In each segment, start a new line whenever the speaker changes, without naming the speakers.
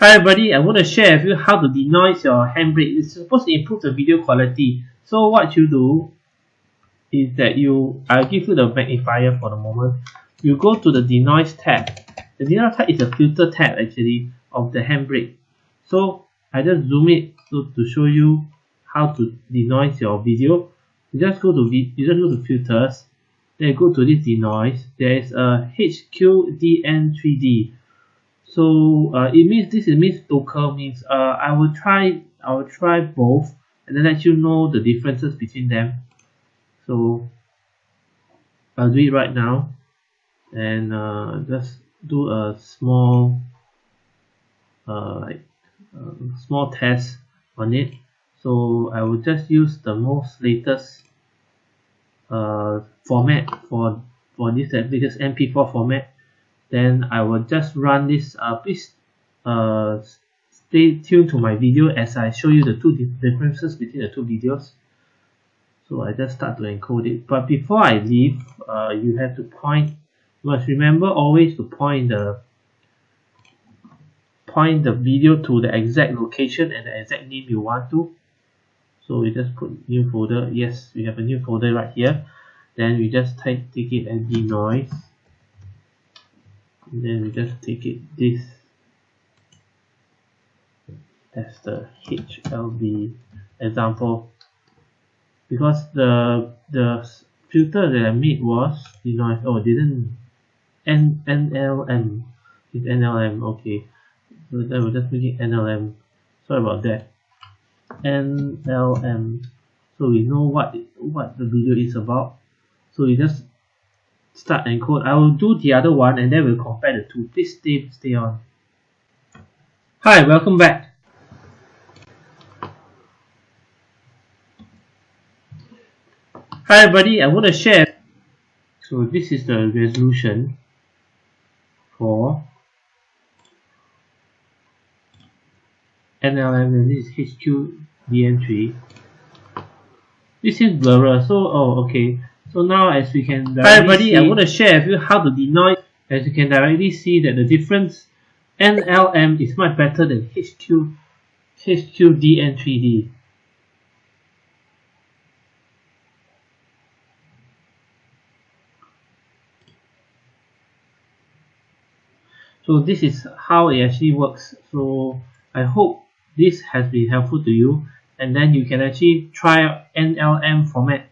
Hi everybody, I want to share with you how to denoise your handbrake. It's supposed to improve the video quality. So what you do is that you, I'll give you the magnifier for the moment. You go to the denoise tab. The denoise tab is a filter tab actually of the handbrake. So I just zoom it to, to show you how to denoise your video. You just go to you just go to filters, then go to this denoise. There is a HQDN3D so uh, it means this it means local means uh, I will try I will try both and then let you know the differences between them. So I'll do it right now and uh, just do a small uh, like uh, small test on it. So I will just use the most latest uh, format for for this latest MP4 format then I will just run this uh, please uh, stay tuned to my video as I show you the two differences between the two videos. So I just start to encode it. But before I leave uh, you have to point you must remember always to point the point the video to the exact location and the exact name you want to. So we just put new folder. Yes we have a new folder right here. Then we just type take it and denoise then we just take it this. As the HLB example. Because the the filter that I made was you denoise oh didn't N NLM it's NLM okay. So then we're just making NLM sorry about that. NLM so we know what what the video is about. So we just start and encode I will do the other one and then we'll compare the two. Please stay stay on. Hi welcome back. Hi everybody. I want to share. So this is the resolution for NLM and this is HQDN3 this is blurrer so oh okay so now as we can Hi everybody, I want to share with you how to denoise. As you can directly see that the difference NLM is much better than HQ HQDN3D. So this is how it actually works. So I hope this has been helpful to you and then you can actually try NLM format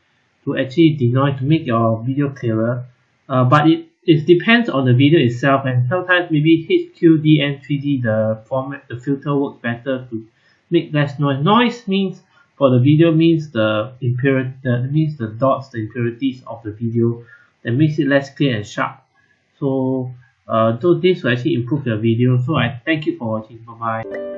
to actually denoise to make your video clearer. Uh, but it, it depends on the video itself and sometimes maybe HQDN3D the format the filter works better to make less noise. Noise means for the video means the impurity means the dots the impurities of the video that makes it less clear and sharp. So uh, so this will actually improve your video. So I thank you for watching. Bye bye